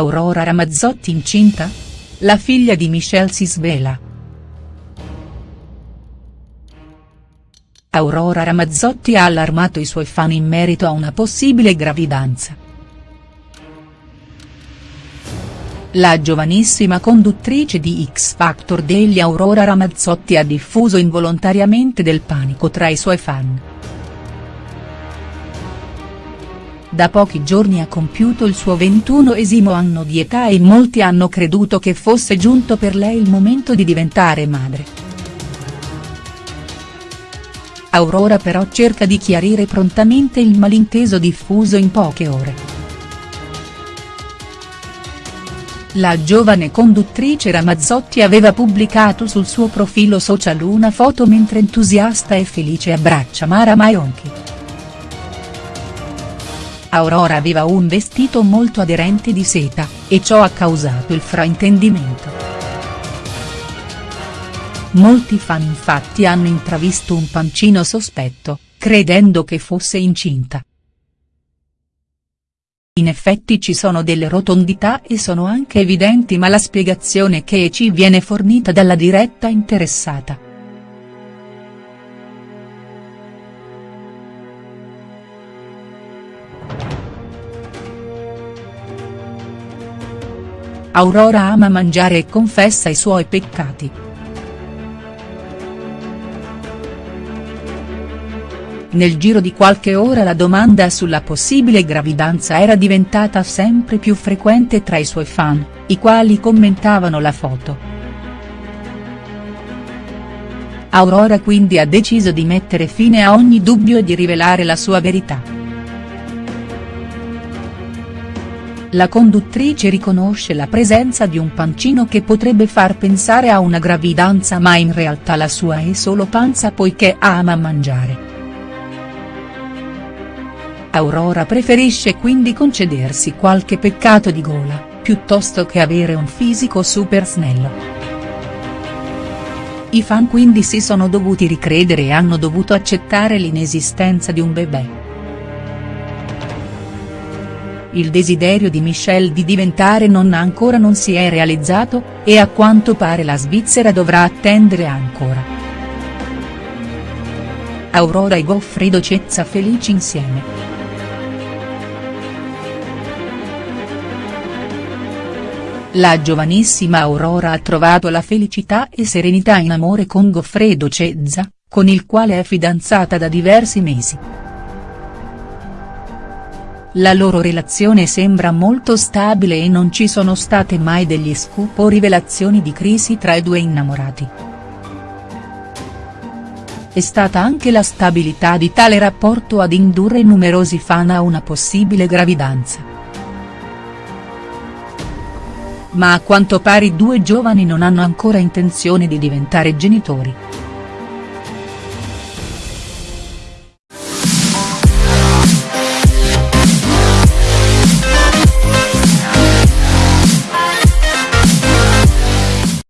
Aurora Ramazzotti incinta? La figlia di Michelle si svela. Aurora Ramazzotti ha allarmato i suoi fan in merito a una possibile gravidanza. La giovanissima conduttrice di X Factor degli Aurora Ramazzotti ha diffuso involontariamente del panico tra i suoi fan. Da pochi giorni ha compiuto il suo ventunoesimo anno di età e molti hanno creduto che fosse giunto per lei il momento di diventare madre. Aurora però cerca di chiarire prontamente il malinteso diffuso in poche ore. La giovane conduttrice Ramazzotti aveva pubblicato sul suo profilo social una foto mentre entusiasta e felice abbraccia Mara Maionchi. Aurora aveva un vestito molto aderente di seta, e ciò ha causato il fraintendimento. Molti fan infatti hanno intravisto un pancino sospetto, credendo che fosse incinta. In effetti ci sono delle rotondità e sono anche evidenti ma la spiegazione che ci viene fornita dalla diretta interessata. Aurora ama mangiare e confessa i suoi peccati. Nel giro di qualche ora la domanda sulla possibile gravidanza era diventata sempre più frequente tra i suoi fan, i quali commentavano la foto. Aurora quindi ha deciso di mettere fine a ogni dubbio e di rivelare la sua verità. La conduttrice riconosce la presenza di un pancino che potrebbe far pensare a una gravidanza ma in realtà la sua è solo panza poiché ama mangiare. Aurora preferisce quindi concedersi qualche peccato di gola, piuttosto che avere un fisico super snello. I fan quindi si sono dovuti ricredere e hanno dovuto accettare l'inesistenza di un bebè. Il desiderio di Michelle di diventare nonna ancora non si è realizzato, e a quanto pare la Svizzera dovrà attendere ancora. Aurora e Goffredo Cezza felici insieme. La giovanissima Aurora ha trovato la felicità e serenità in amore con Goffredo Cezza, con il quale è fidanzata da diversi mesi. La loro relazione sembra molto stabile e non ci sono state mai degli scoop o rivelazioni di crisi tra i due innamorati. È stata anche la stabilità di tale rapporto ad indurre numerosi fan a una possibile gravidanza. Ma a quanto pare i due giovani non hanno ancora intenzione di diventare genitori.